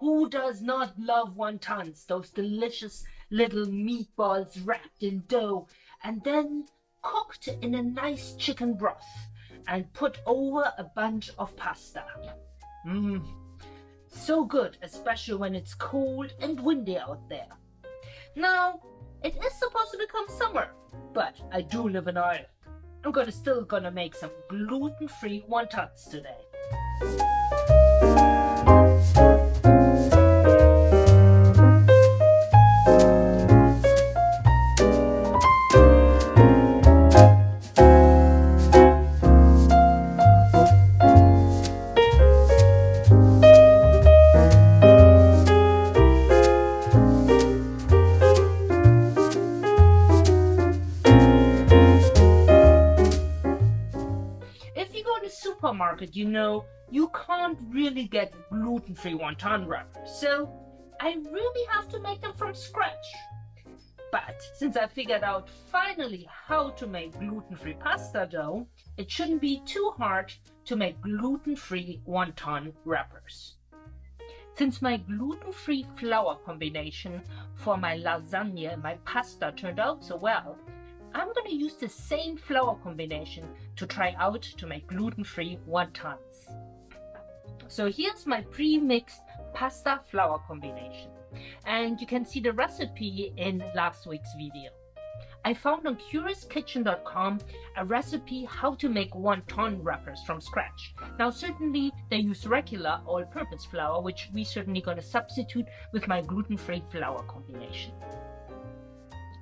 Who does not love wontons? Those delicious little meatballs wrapped in dough and then cooked in a nice chicken broth and put over a bunch of pasta. Mmm, so good, especially when it's cold and windy out there. Now, it is supposed to become summer, but I do live in Ireland. I'm gonna still gonna make some gluten-free wontons today. Supermarket, you know, you can't really get gluten-free wonton wrappers. So I really have to make them from scratch. But since I figured out finally how to make gluten-free pasta dough, it shouldn't be too hard to make gluten-free wonton wrappers. Since my gluten-free flour combination for my lasagna and my pasta turned out so well, I'm going to use the same flour combination to try out to make gluten-free wontons. So here's my pre-mixed pasta flour combination. And you can see the recipe in last week's video. I found on CuriousKitchen.com a recipe how to make wonton wrappers from scratch. Now certainly they use regular all-purpose flour, which we certainly going to substitute with my gluten-free flour combination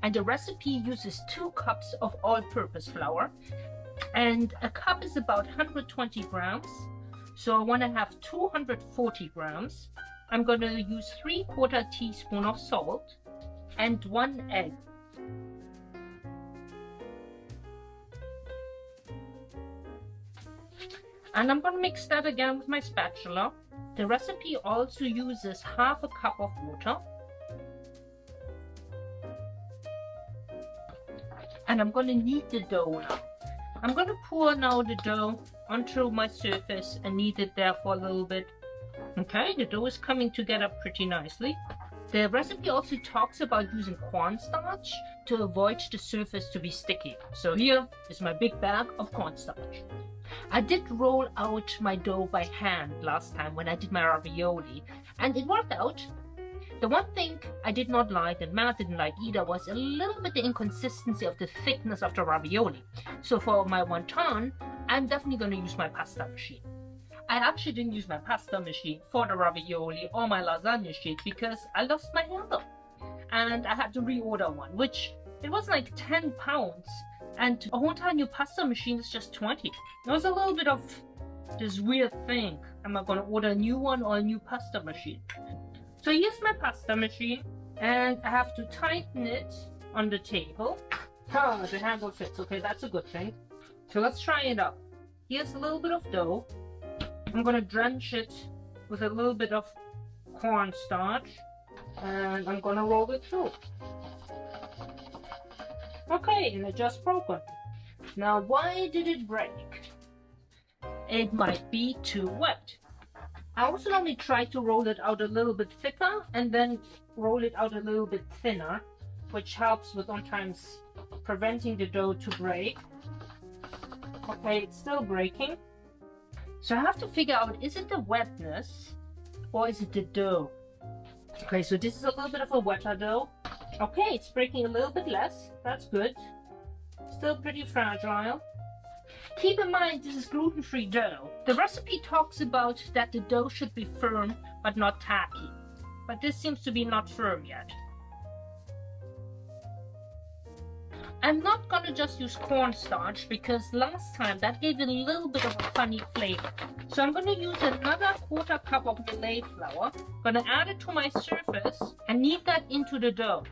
and the recipe uses two cups of all-purpose flour. And a cup is about 120 grams. So I want to have 240 grams. I'm going to use 3 quarter teaspoon of salt and one egg. And I'm going to mix that again with my spatula. The recipe also uses half a cup of water and I'm going to knead the dough now. I'm going to pour now the dough onto my surface and knead it there for a little bit. Okay, the dough is coming together pretty nicely. The recipe also talks about using cornstarch to avoid the surface to be sticky. So here is my big bag of cornstarch. I did roll out my dough by hand last time when I did my ravioli and it worked out the one thing I did not like and Matt didn't like either was a little bit the inconsistency of the thickness of the ravioli. So for my wonton, I'm definitely going to use my pasta machine. I actually didn't use my pasta machine for the ravioli or my lasagna sheet because I lost my handle. And I had to reorder one, which it was like 10 pounds. And a whole time new pasta machine is just 20. It was a little bit of this weird thing. Am I going to order a new one or a new pasta machine? So here's my pasta machine and I have to tighten it on the table. Oh, the handle fits. Okay, that's a good thing. So let's try it out. Here's a little bit of dough. I'm to drench it with a little bit of cornstarch and I'm to roll it through. Okay, and it just broken. Now, why did it break? It might be too wet. I also normally try to roll it out a little bit thicker and then roll it out a little bit thinner, which helps with sometimes preventing the dough to break. Okay, it's still breaking. So I have to figure out, is it the wetness or is it the dough? Okay, so this is a little bit of a wetter dough. Okay, it's breaking a little bit less. That's good. Still pretty fragile. Keep in mind this is gluten-free dough. The recipe talks about that the dough should be firm but not tacky. But this seems to be not firm yet. I'm not gonna just use cornstarch because last time that gave it a little bit of a funny flavor. So I'm gonna use another quarter cup of millet flour. Gonna add it to my surface and knead that into the dough.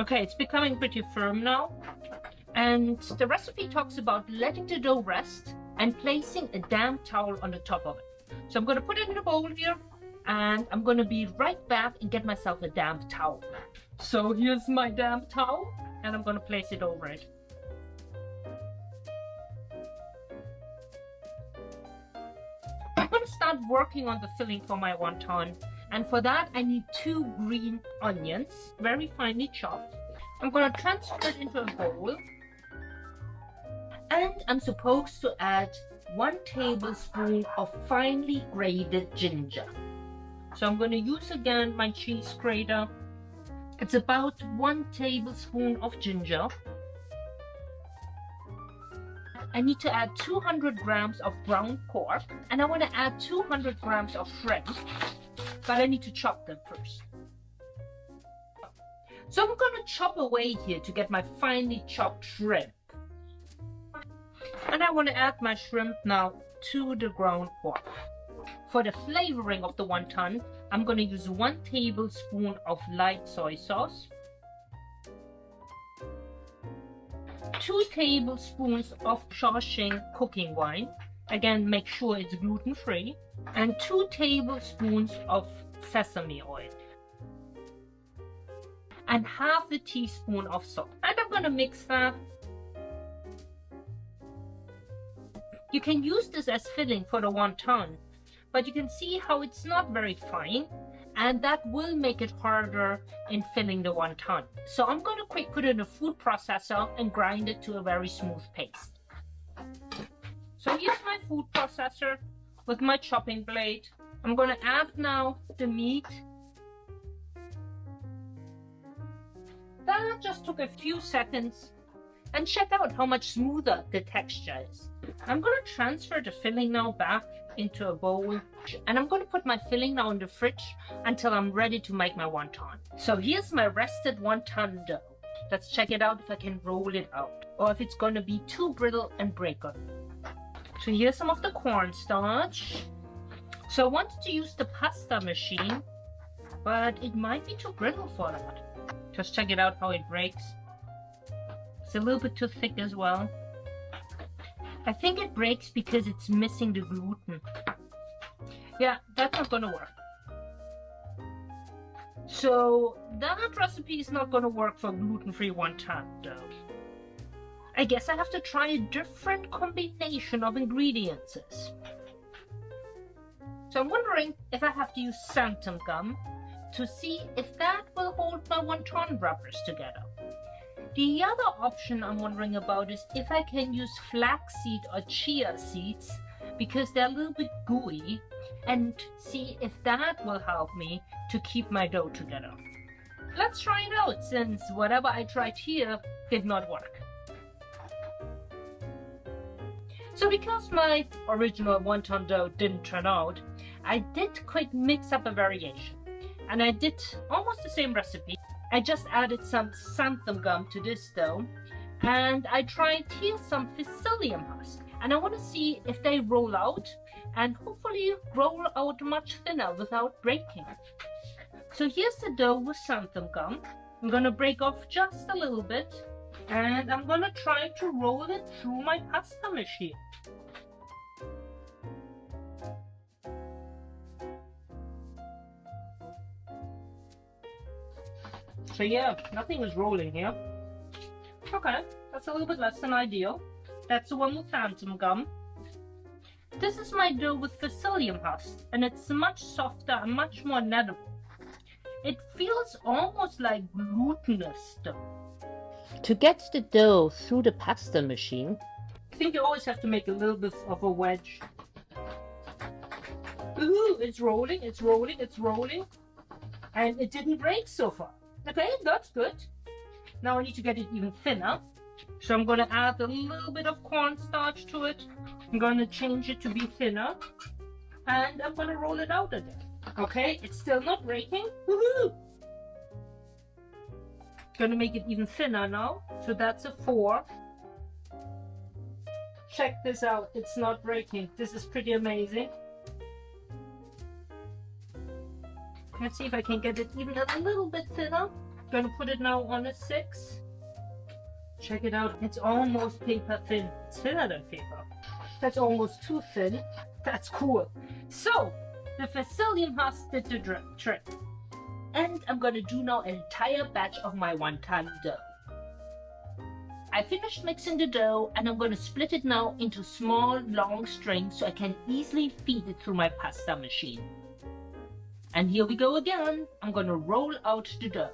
Okay, it's becoming pretty firm now. And the recipe talks about letting the dough rest and placing a damp towel on the top of it. So I'm going to put it in a bowl here and I'm going to be right back and get myself a damp towel. So here's my damp towel and I'm going to place it over it. I'm going to start working on the filling for my wonton And for that, I need two green onions, very finely chopped. I'm gonna transfer it into a bowl. And I'm supposed to add one tablespoon of finely grated ginger. So I'm gonna use again my cheese grater. It's about one tablespoon of ginger. I need to add 200 grams of ground pork and I want to add 200 grams of shrimp but I need to chop them first. So I'm going to chop away here to get my finely chopped shrimp. And I want to add my shrimp now to the ground pork. For the flavoring of the wonton, I'm going to use one tablespoon of light soy sauce, two tablespoons of Shaoxing cooking wine, again make sure it's gluten-free, and 2 tablespoons of sesame oil and half a teaspoon of salt. And I'm going to mix that. You can use this as filling for the wonton, but you can see how it's not very fine and that will make it harder in filling the wonton. So I'm going to quick put in a food processor and grind it to a very smooth paste. So here's my food processor with my chopping blade. I'm going to add now the meat. That just took a few seconds and check out how much smoother the texture is. I'm going to transfer the filling now back into a bowl and I'm going to put my filling now in the fridge until I'm ready to make my wonton. So here's my rested wonton dough. Let's check it out if I can roll it out or if it's going to be too brittle and break up. So here's some of the cornstarch. So I wanted to use the pasta machine, but it might be too brittle for that. Just check it out how it breaks. It's a little bit too thick as well. I think it breaks because it's missing the gluten. Yeah, that's not gonna work. So that recipe is not gonna work for gluten-free wonton dough. I guess I have to try a different combination of ingredients. So I'm wondering if I have to use xanthan gum to see if that will hold my wonton wrappers together. The other option I'm wondering about is if I can use flaxseed or chia seeds because they're a little bit gooey and see if that will help me to keep my dough together. Let's try it out since whatever I tried here did not work. So because my original wonton dough didn't turn out, I did quick mix up a variation. And I did almost the same recipe. I just added some xanthan gum to this dough. And I tried here some psyllium husk. And I want to see if they roll out and hopefully roll out much thinner without breaking. So here's the dough with xanthan gum. I'm going to break off just a little bit and I'm going to try to roll it through my pasta machine. So yeah, nothing is rolling here. Okay, that's a little bit less than ideal. That's the one with xanthan gum. This is my dough with psyllium husk, and it's much softer and much more kneadable. It feels almost like glutinous dough. To get the dough through the pasta machine, I think you always have to make a little bit of a wedge. Ooh, it's rolling, it's rolling, it's rolling. And it didn't break so far. Okay, that's good. Now I need to get it even thinner. So I'm going to add a little bit of cornstarch to it. I'm going to change it to be thinner. And I'm going to roll it out again. Okay, it's still not breaking. Woohoo! Going to make it even thinner now. So that's a 4. Check this out. It's not breaking. This is pretty amazing. Let's see if I can get it even a little bit thinner. I'm gonna put it now on a six. Check it out. It's almost paper thin. It's thinner than paper. That's almost too thin. That's cool. So, the psyllium husk did the trick. And I'm gonna do now an entire batch of my wonton dough. I finished mixing the dough and I'm to split it now into small long strings so I can easily feed it through my pasta machine. And here we go again. I'm gonna roll out the dough.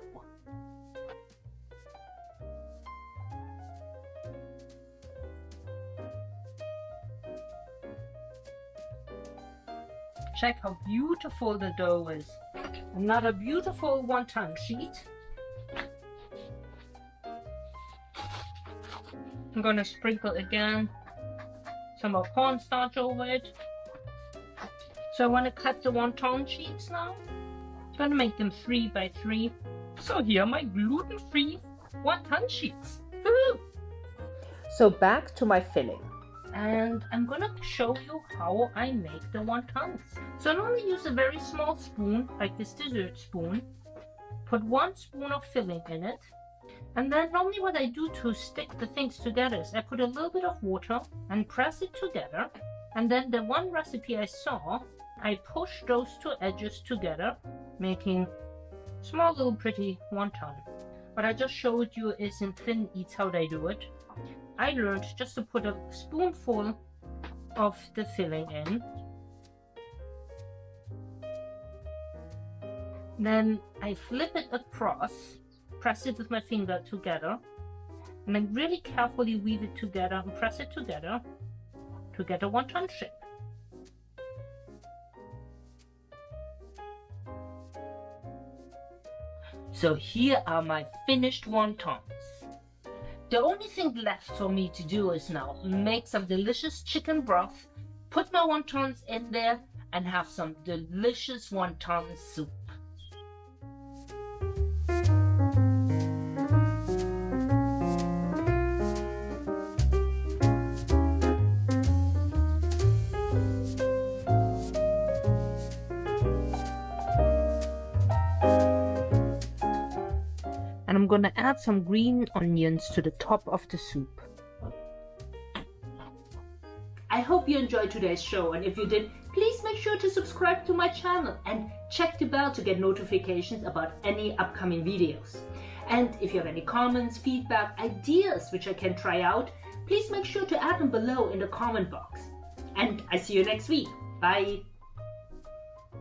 Check how beautiful the dough is. Another beautiful wonton sheet. I'm gonna sprinkle again some of cornstarch over it. So I want to cut the wonton sheets now. I'm gonna make them three by three. So here are my gluten-free wonton sheets. So back to my filling. And I'm gonna show you how I make the wontons. So I normally use a very small spoon, like this dessert spoon. Put one spoon of filling in it. And then normally what I do to stick the things together is I put a little bit of water and press it together. And then the one recipe I saw, I push those two edges together, making small little pretty wonton. What I just showed you is in Thin Eats how they do it. I learned just to put a spoonful of the filling in. Then I flip it across, press it with my finger together, and then really carefully weave it together and press it together to get a wonton shape. So here are my finished wontons. The only thing left for me to do is now make some delicious chicken broth, put my wontons in there, and have some delicious wonton soup. I'm gonna add some green onions to the top of the soup. I hope you enjoyed today's show and if you did, please make sure to subscribe to my channel and check the bell to get notifications about any upcoming videos. And if you have any comments, feedback, ideas which I can try out, please make sure to add them below in the comment box. And I see you next week. Bye!